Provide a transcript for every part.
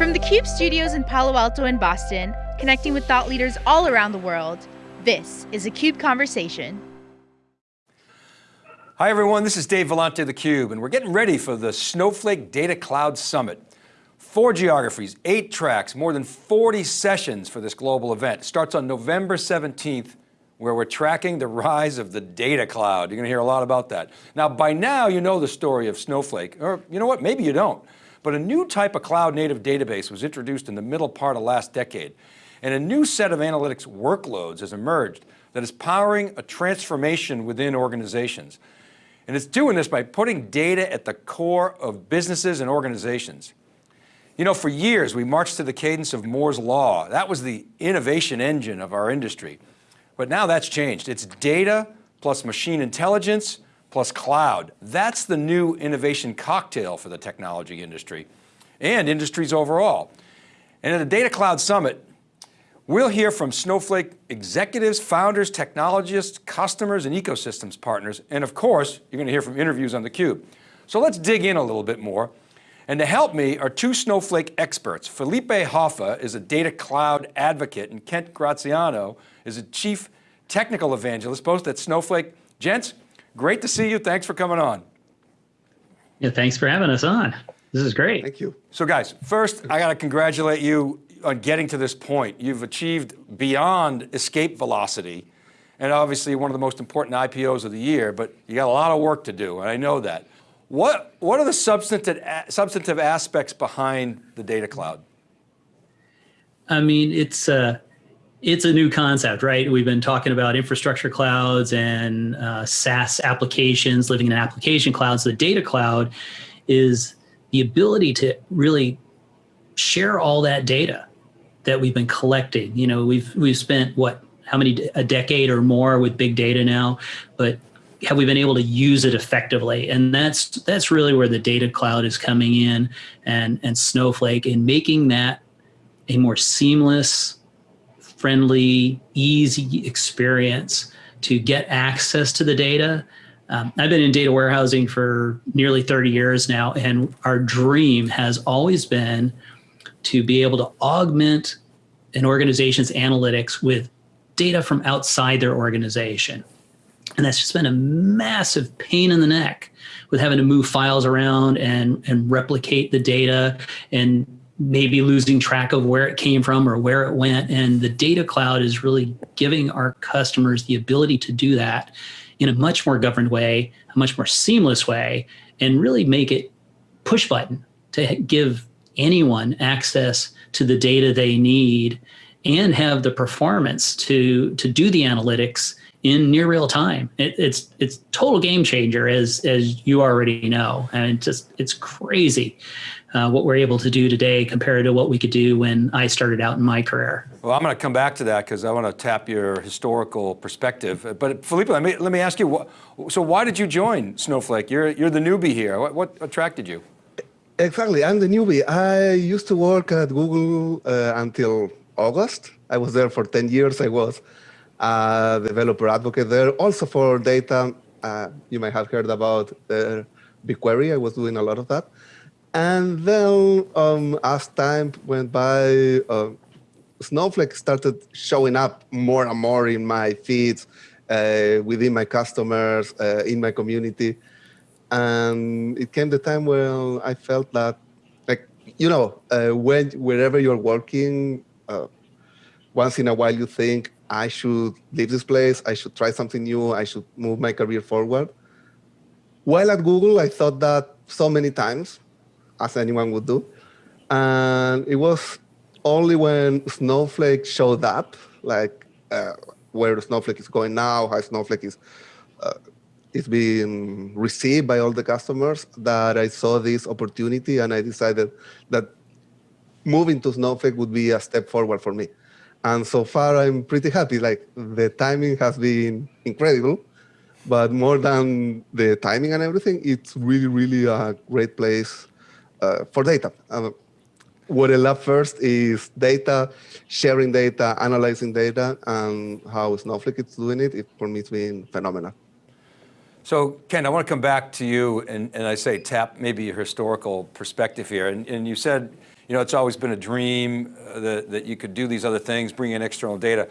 From the CUBE studios in Palo Alto and Boston, connecting with thought leaders all around the world, this is a CUBE Conversation. Hi everyone, this is Dave Vellante theCUBE, and we're getting ready for the Snowflake Data Cloud Summit. Four geographies, eight tracks, more than 40 sessions for this global event. Starts on November 17th, where we're tracking the rise of the data cloud. You're going to hear a lot about that. Now, by now you know the story of Snowflake, or you know what, maybe you don't. But a new type of cloud native database was introduced in the middle part of last decade. And a new set of analytics workloads has emerged that is powering a transformation within organizations. And it's doing this by putting data at the core of businesses and organizations. You know, for years we marched to the cadence of Moore's Law. That was the innovation engine of our industry. But now that's changed. It's data plus machine intelligence plus cloud. That's the new innovation cocktail for the technology industry and industries overall. And at the Data Cloud Summit, we'll hear from Snowflake executives, founders, technologists, customers, and ecosystems partners. And of course, you're going to hear from interviews on theCUBE. So let's dig in a little bit more. And to help me are two Snowflake experts. Felipe Hoffa is a data cloud advocate and Kent Graziano is a chief technical evangelist, both at Snowflake. Gents, great to see you. Thanks for coming on. Yeah, thanks for having us on. This is great. Thank you. So guys, first I got to congratulate you on getting to this point. You've achieved beyond escape velocity and obviously one of the most important IPOs of the year, but you got a lot of work to do, and I know that. What, what are the substantive, substantive aspects behind the data cloud? I mean, it's, uh, it's a new concept, right? We've been talking about infrastructure clouds and uh, SaaS applications, living in application clouds. The data cloud is the ability to really share all that data that we've been collecting. You know, we've we've spent what how many a decade or more with big data now, but have we been able to use it effectively? And that's that's really where the data cloud is coming in, and and Snowflake in making that a more seamless friendly, easy experience to get access to the data. Um, I've been in data warehousing for nearly 30 years now, and our dream has always been to be able to augment an organization's analytics with data from outside their organization. And that's just been a massive pain in the neck with having to move files around and, and replicate the data and maybe losing track of where it came from or where it went. And the data cloud is really giving our customers the ability to do that in a much more governed way, a much more seamless way, and really make it push button to give anyone access to the data they need and have the performance to, to do the analytics in near real time. It, it's it's total game changer as as you already know, and it just it's crazy uh, what we're able to do today compared to what we could do when I started out in my career. Well, I'm going to come back to that because I want to tap your historical perspective. But Felipe, let me, let me ask you, what, so why did you join Snowflake? You're, you're the newbie here. What, what attracted you? Exactly, I'm the newbie. I used to work at Google uh, until August. I was there for 10 years. I was a developer advocate there. Also for data, uh, you might have heard about uh, BigQuery. I was doing a lot of that. And then um, as time went by, uh, Snowflake started showing up more and more in my feeds, uh, within my customers, uh, in my community. And it came the time when I felt that, like, you know, uh, when wherever you're working, uh, once in a while you think, I should leave this place, I should try something new, I should move my career forward. While at Google, I thought that so many times, as anyone would do. And it was only when Snowflake showed up, like uh, where Snowflake is going now, how Snowflake is uh, is being received by all the customers, that I saw this opportunity and I decided that moving to Snowflake would be a step forward for me. And so far, I'm pretty happy. Like the timing has been incredible, but more than the timing and everything, it's really, really a great place uh, for data. Um, what I love first is data, sharing data, analyzing data, and how Snowflake is doing it. it for me, it's been phenomenal. So Ken, I want to come back to you and, and I say tap maybe your historical perspective here. And, and you said, you know, it's always been a dream uh, that, that you could do these other things, bring in external data.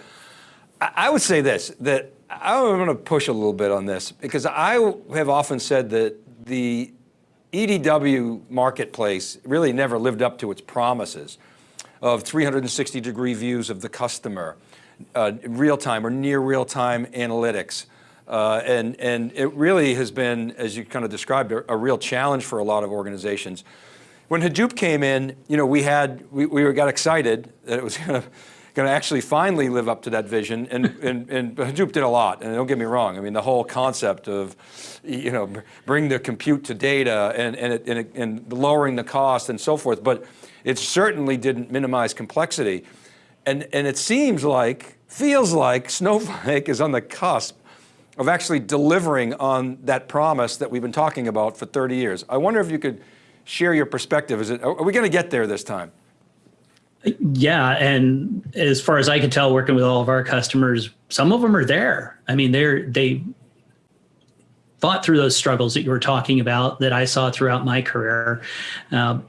I, I would say this, that I want to push a little bit on this because I have often said that the EDW marketplace really never lived up to its promises of 360 degree views of the customer, uh, real-time or near real-time analytics. Uh, and, and it really has been, as you kind of described, a, a, real challenge for a lot of organizations. When Hadoop came in, you know, we had, we, we got excited that it was going to going to actually finally live up to that vision. And, and, and Hadoop did a lot, and don't get me wrong. I mean, the whole concept of, you know, bring the compute to data and, and, it, and, it, and lowering the cost and so forth, but it certainly didn't minimize complexity. And, and it seems like, feels like Snowflake is on the cusp of actually delivering on that promise that we've been talking about for 30 years. I wonder if you could share your perspective. Is it, are we going to get there this time? Yeah, and as far as I can tell, working with all of our customers, some of them are there. I mean, they're they fought through those struggles that you were talking about that I saw throughout my career, uh,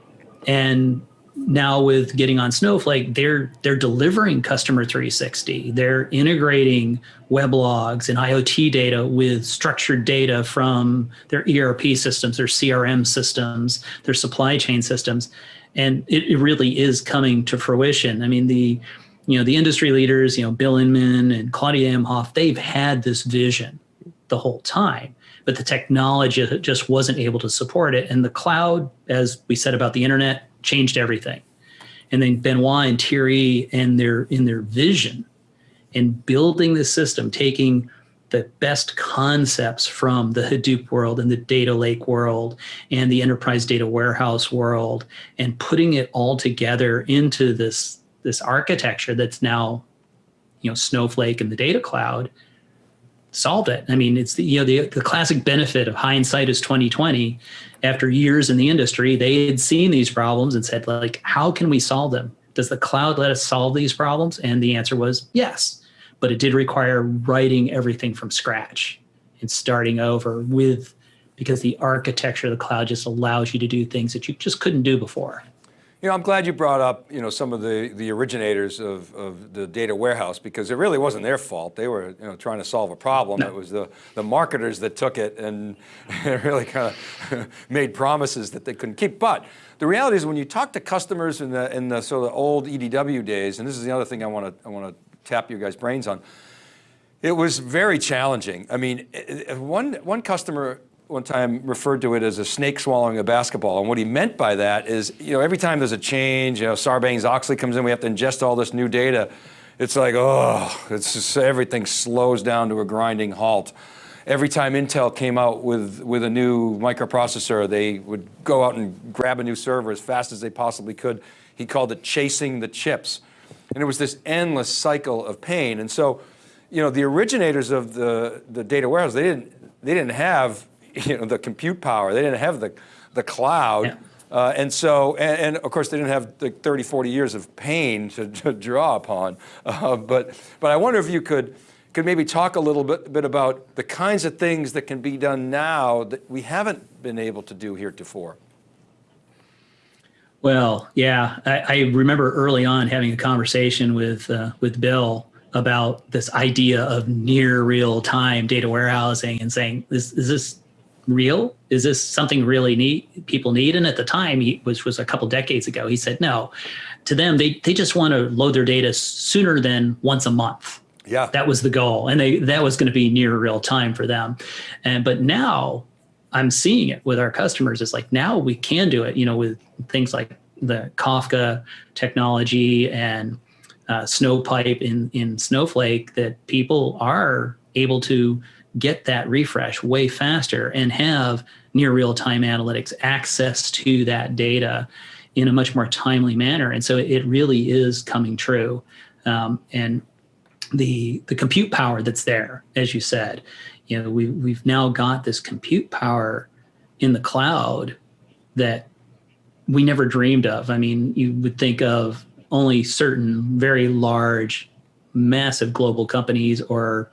and now with getting on Snowflake, they're they're delivering customer 360. They're integrating weblogs and IoT data with structured data from their ERP systems, their CRM systems, their supply chain systems and it, it really is coming to fruition. I mean, the you know the industry leaders, you know Bill Inmon and Claudia Imhoff, they've had this vision the whole time, but the technology just wasn't able to support it. And the cloud, as we said about the internet, changed everything. And then Benoit and Thierry and their in their vision in building the system, taking the best concepts from the Hadoop world and the data lake world and the enterprise data warehouse world and putting it all together into this this architecture that's now you know Snowflake and the data cloud solved it. I mean, it's the you know the, the classic benefit of hindsight is 2020. After years in the industry, they had seen these problems and said like, how can we solve them? Does the cloud let us solve these problems? And the answer was yes but it did require writing everything from scratch and starting over with because the architecture of the cloud just allows you to do things that you just couldn't do before. You know, I'm glad you brought up, you know, some of the, the originators of, of the data warehouse because it really wasn't their fault. They were, you know, trying to solve a problem. No. It was the, the marketers that took it and really kind of made promises that they couldn't keep. But the reality is when you talk to customers in the, in the sort of old EDW days, and this is the other thing I want to, I want to tap your guys' brains on. It was very challenging. I mean, one, one customer one time referred to it as a snake swallowing a basketball. And what he meant by that is, you know, every time there's a change, you know, Sarbanes-Oxley comes in, we have to ingest all this new data. It's like, oh, it's just, everything slows down to a grinding halt. Every time Intel came out with, with a new microprocessor, they would go out and grab a new server as fast as they possibly could. He called it chasing the chips. And it was this endless cycle of pain. And so, you know, the originators of the, the data warehouse, they didn't, they didn't have, you know, the compute power. They didn't have the, the cloud. Yeah. Uh, and so, and, and, of course they didn't have the 30, 40 years of pain to, to draw upon. Uh, but, but I wonder if you could, could maybe talk a little bit, bit about the kinds of things that can be done now that we haven't been able to do heretofore. Well, yeah, I, I, remember early on having a conversation with uh, with Bill about this idea of near real time data warehousing and saying, is, is this real? Is this something really need people need? And at the time, he, which was a couple decades ago, he said no. To them, they they just want to load their data sooner than once a month. Yeah, that was the goal, and they that was going to be near real time for them. And but now I'm seeing it with our customers. It's like now we can do it, you know, with things like the Kafka technology and uh, Snowpipe in, in Snowflake that people are able to get that refresh way faster and have near real-time analytics access to that data in a much more timely manner. And so it really is coming true. Um, and the the compute power that's there, as you said, you know, we we've now got this compute power in the cloud that we never dreamed of. I mean, you would think of only certain very large, massive global companies or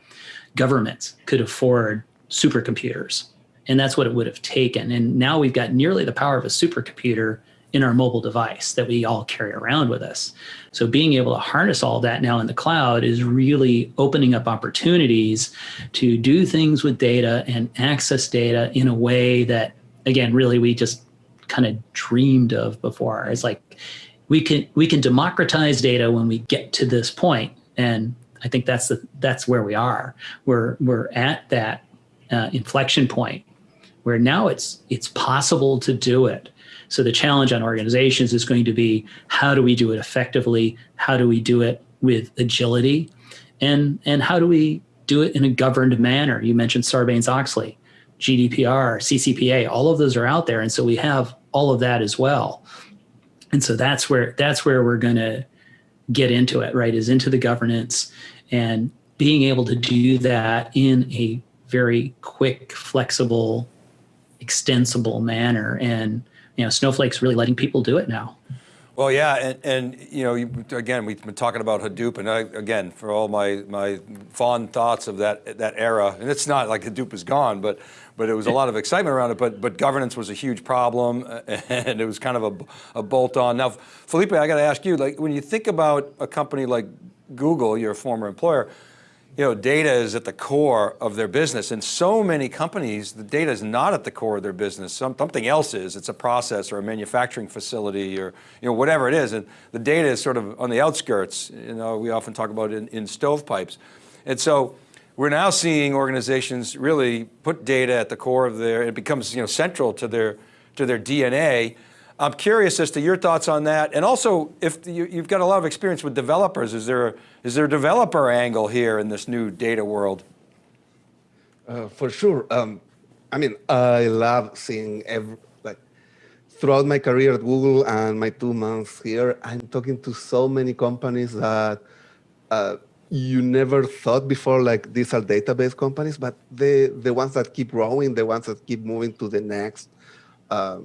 governments could afford supercomputers. And that's what it would have taken. And now we've got nearly the power of a supercomputer in our mobile device that we all carry around with us. So being able to harness all that now in the cloud is really opening up opportunities to do things with data and access data in a way that, again, really we just kind of dreamed of before. It's like we can we can democratize data when we get to this point, and I think that's the that's where we are. We're we're at that uh, inflection point where now it's it's possible to do it so the challenge on organizations is going to be how do we do it effectively? How do we do it with agility? And, and how do we do it in a governed manner? You mentioned Sarbanes-Oxley, GDPR, CCPA, all of those are out there. And so we have all of that as well. And so that's where, that's where we're going to get into it, right, is into the governance and being able to do that in a very quick, flexible, extensible manner. And you know, Snowflake's really letting people do it now. Well, yeah, and, and you know, you, again, we've been talking about Hadoop, and I, again, for all my my fond thoughts of that that era, and it's not like Hadoop is gone, but but it was a lot of excitement around it. But but governance was a huge problem, and it was kind of a, a bolt on. Now, Felipe, I got to ask you, like when you think about a company like Google, your former employer, you know, data is at the core of their business. And so many companies, the data is not at the core of their business. Some, something else is. It's a process or a manufacturing facility or you know, whatever it is. And the data is sort of on the outskirts. You know, we often talk about in, in stovepipes. And so we're now seeing organizations really put data at the core of their, it becomes you know, central to their, to their DNA. I'm curious as to your thoughts on that. And also, if you, have got a lot of experience with developers, is there, a, is there a developer angle here in this new data world? Uh, for sure. Um, I mean, I love seeing every, like throughout my career at Google and my two months here, I'm talking to so many companies that uh, you never thought before, like these are database companies, but the, the ones that keep growing, the ones that keep moving to the next um,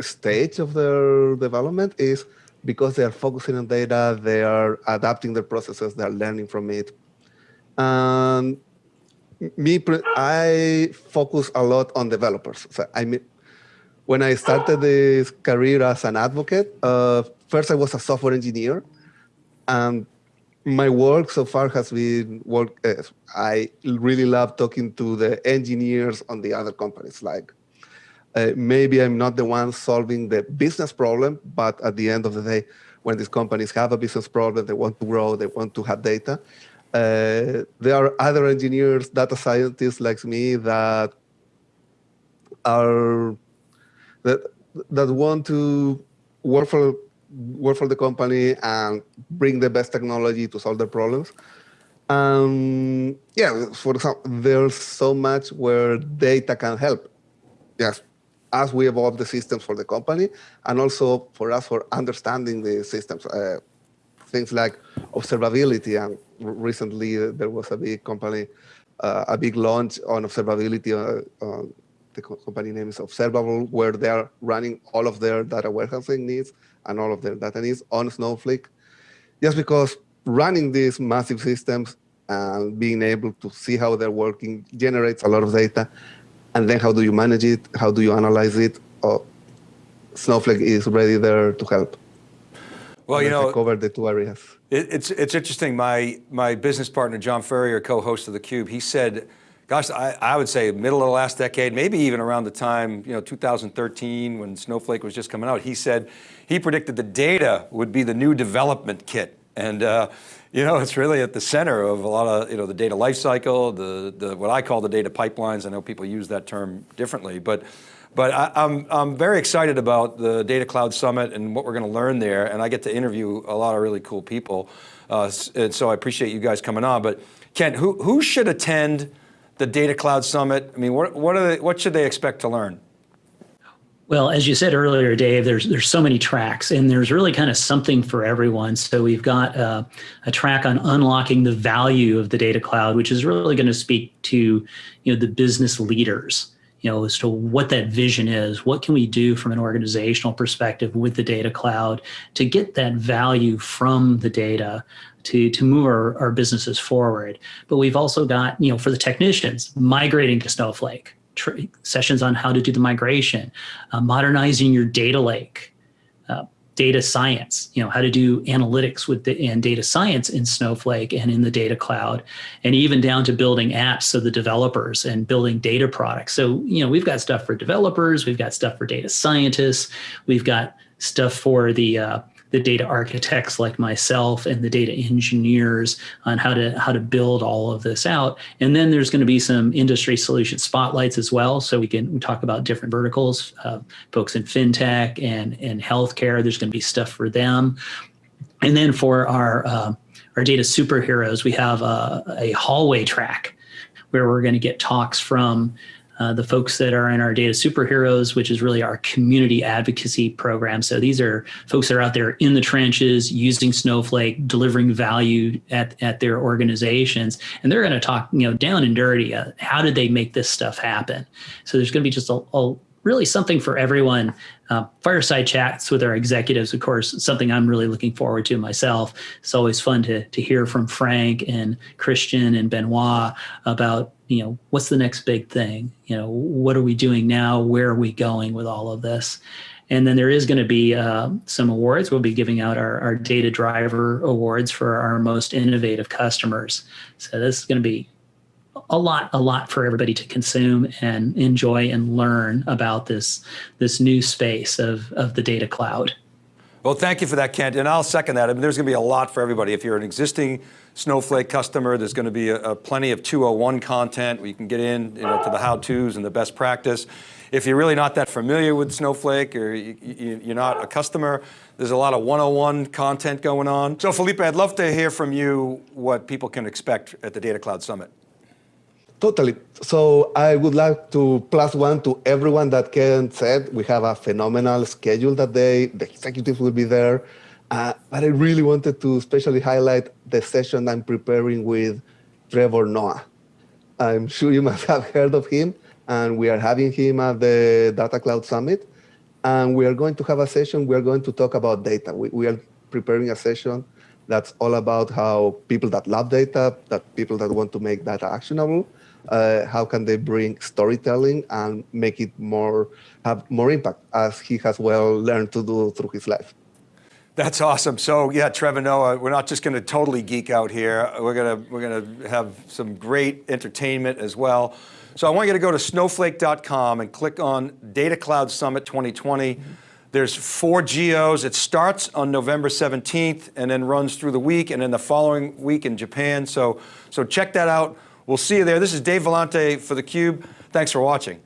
stage of their development is because they are focusing on data, they are adapting their processes, they are learning from it. And me, I focus a lot on developers. So I mean, when I started this career as an advocate, uh, first I was a software engineer, and my work so far has been work. Uh, I really love talking to the engineers on the other companies, like uh, maybe I'm not the one solving the business problem, but at the end of the day, when these companies have a business problem, they want to grow, they want to have data. Uh, there are other engineers, data scientists like me that are that that want to work for work for the company and bring the best technology to solve their problems. Um, yeah, for example, there's so much where data can help. Yes, as we evolve the systems for the company, and also for us for understanding the systems. Uh, things like observability, and recently uh, there was a big company, uh, a big launch on observability. Uh, the company name is Observable, where they are running all of their data warehousing needs and all of their data needs on Snowflake. Just because running these massive systems and being able to see how they're working generates a lot of data and then how do you manage it? How do you analyze it? Oh, Snowflake is ready there to help. Well, you know, cover the two areas. It, it's it's interesting. My my business partner John Furrier, co-host of the Cube, he said, "Gosh, I, I would say middle of the last decade, maybe even around the time you know 2013 when Snowflake was just coming out. He said he predicted the data would be the new development kit, and uh, you know, it's really at the center of a lot of, you know, the data lifecycle, the, the, what I call the data pipelines. I know people use that term differently, but, but I, am I'm, I'm very excited about the Data Cloud Summit and what we're going to learn there. And I get to interview a lot of really cool people. Uh, and so I appreciate you guys coming on. But Ken, who, who should attend the Data Cloud Summit? I mean, what, what, are they, what should they expect to learn? Well, as you said earlier, Dave, there's there's so many tracks, and there's really kind of something for everyone. So we've got uh, a track on unlocking the value of the data cloud, which is really going to speak to you know the business leaders you know, as to what that vision is. What can we do from an organizational perspective with the data cloud to get that value from the data to, to move our, our businesses forward. But we've also got, you know, for the technicians, migrating to Snowflake, sessions on how to do the migration, uh, modernizing your data lake, uh, data science, you know, how to do analytics with the and data science in Snowflake and in the data cloud, and even down to building apps so the developers and building data products. So, you know, we've got stuff for developers, we've got stuff for data scientists, we've got stuff for the uh, the data architects like myself and the data engineers on how to how to build all of this out. And then there's going to be some industry solution spotlights as well. So we can talk about different verticals, uh, folks in fintech and, and healthcare. There's going to be stuff for them. And then for our uh, our data superheroes, we have a, a hallway track where we're going to get talks from uh, the folks that are in our data superheroes, which is really our community advocacy program. So these are folks that are out there in the trenches using Snowflake, delivering value at, at their organizations. And they're going to talk, you know, down and dirty. Uh, how did they make this stuff happen? So there's going to be just a, a really something for everyone. Uh, fireside chats with our executives, of course, something I'm really looking forward to myself. It's always fun to, to hear from Frank and Christian and Benoit about, you know, what's the next big thing? You know, what are we doing now? Where are we going with all of this? And then there is going to be uh, some awards. We'll be giving out our, our data driver awards for our most innovative customers. So this is going to be a lot, a lot for everybody to consume and enjoy and learn about this, this new space of, of the data cloud. Well, thank you for that, Kent, and I'll second that. I mean, there's going to be a lot for everybody. If you're an existing Snowflake customer, there's going to be a, a plenty of 201 content where you can get in you know, to the how-tos and the best practice. If you're really not that familiar with Snowflake or you, you're not a customer, there's a lot of 101 content going on. So Felipe, I'd love to hear from you what people can expect at the Data Cloud Summit. Totally. So I would like to plus one to everyone that Ken said. We have a phenomenal schedule that day. The executives will be there. Uh, but I really wanted to especially highlight the session I'm preparing with Trevor Noah. I'm sure you must have heard of him, and we are having him at the Data Cloud Summit. And we are going to have a session, we are going to talk about data. We, we are preparing a session that's all about how people that love data, that people that want to make data actionable, uh, how can they bring storytelling and make it more have more impact as he has well learned to do through his life. That's awesome. So yeah, Trevor Noah, we're not just going to totally geek out here. We're going to we're to have some great entertainment as well. So I want you to go to snowflake.com and click on Data Cloud Summit 2020. Mm -hmm. There's four geos. It starts on November 17th and then runs through the week and then the following week in Japan. So, so check that out. We'll see you there. This is Dave Vellante for theCUBE. Thanks for watching.